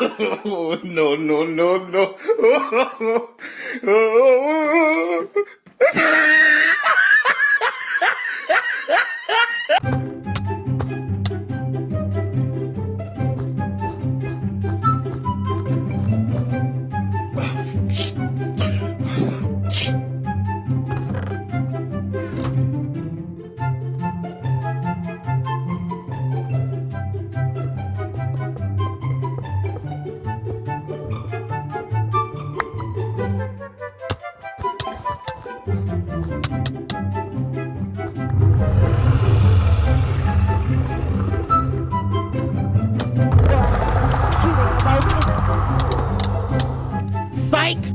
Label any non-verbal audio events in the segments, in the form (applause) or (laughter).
no, no, no, no. (laughs) Mike?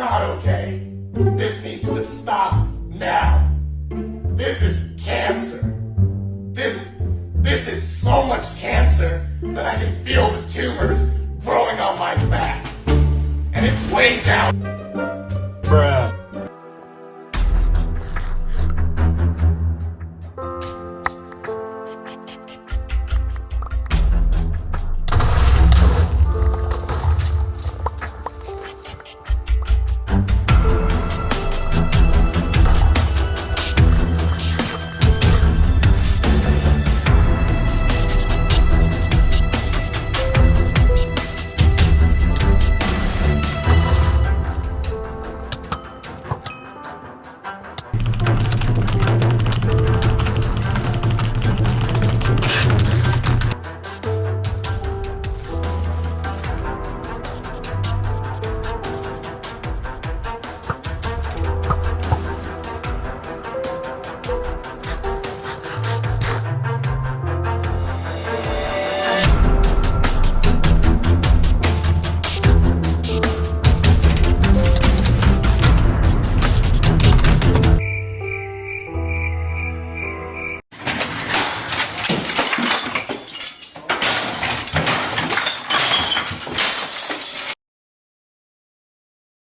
Not okay. This needs to stop now. This is cancer. This, this is so much cancer that I can feel the tumors growing on my back. And it's way down.